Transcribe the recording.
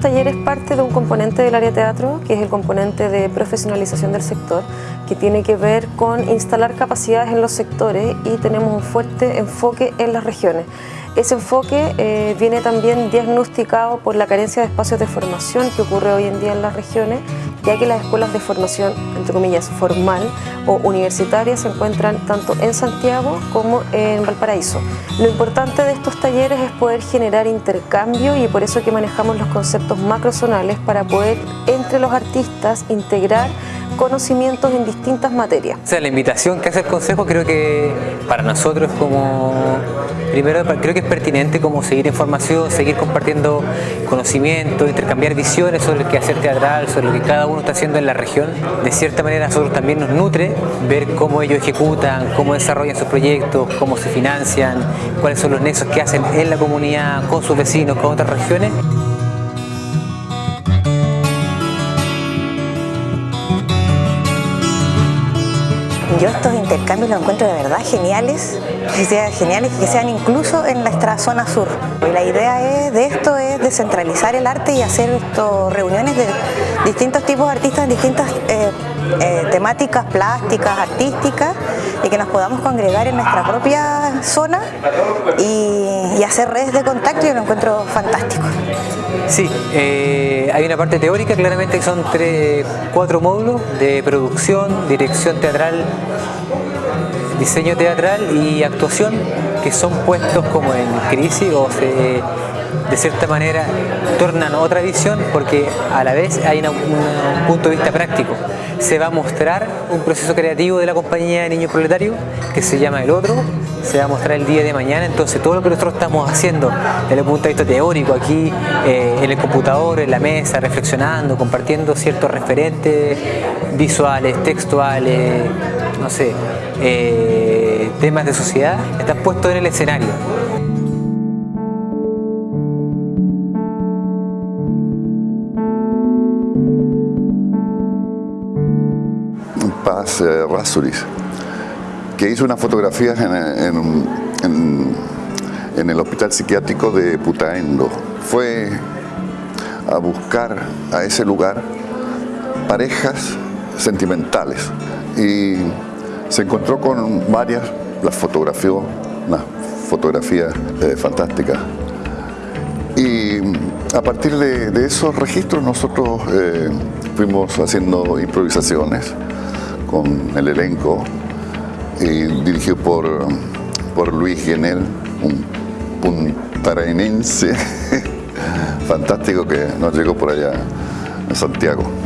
taller es parte de un componente del área teatro, que es el componente de profesionalización del sector, que tiene que ver con instalar capacidades en los sectores y tenemos un fuerte enfoque en las regiones. Ese enfoque eh, viene también diagnosticado por la carencia de espacios de formación que ocurre hoy en día en las regiones, ya que las escuelas de formación, entre comillas, formal o universitaria se encuentran tanto en Santiago como en Valparaíso. Lo importante de estos talleres es poder generar intercambio y por eso que manejamos los conceptos macrozonales para poder entre los artistas integrar conocimientos en distintas materias. O sea, la invitación que hace el Consejo creo que para nosotros como, primero creo que es pertinente como seguir información, seguir compartiendo conocimiento, intercambiar visiones sobre el quehacer teatral, sobre lo que cada uno está haciendo en la región. De cierta manera a nosotros también nos nutre ver cómo ellos ejecutan, cómo desarrollan sus proyectos, cómo se financian, cuáles son los nexos que hacen en la comunidad, con sus vecinos, con otras regiones. Yo estos intercambios los encuentro de verdad geniales, que sean geniales que sean incluso en nuestra zona sur. Y la idea es, de esto es descentralizar el arte y hacer esto, reuniones de distintos tipos de artistas en distintas eh, eh, temáticas plásticas, artísticas y que nos podamos congregar en nuestra propia zona y, hacer redes de contacto y lo encuentro fantástico. Sí, eh, hay una parte teórica, claramente que son tres, cuatro módulos de producción, dirección teatral, diseño teatral y actuación que son puestos como en crisis o se, de cierta manera tornan otra visión porque a la vez hay un punto de vista práctico. Se va a mostrar un proceso creativo de la compañía de Niños Proletarios que se llama El Otro, se va a mostrar el día de mañana, entonces todo lo que nosotros estamos haciendo desde el punto de vista teórico aquí eh, en el computador, en la mesa, reflexionando, compartiendo ciertos referentes visuales, textuales, no sé, eh, temas de sociedad, están puestos en el escenario. Paz eh, que hizo unas fotografías en, el hospital psiquiátrico de Putaendo. Fue a buscar a ese lugar parejas sentimentales y se encontró con varias, las fotografió, una fotografía eh, fantástica. Y a partir de, esos registros nosotros eh, fuimos haciendo improvisaciones con el elenco dirigido por, por Luis Genel, un puntaraenense fantástico que nos llegó por allá en Santiago.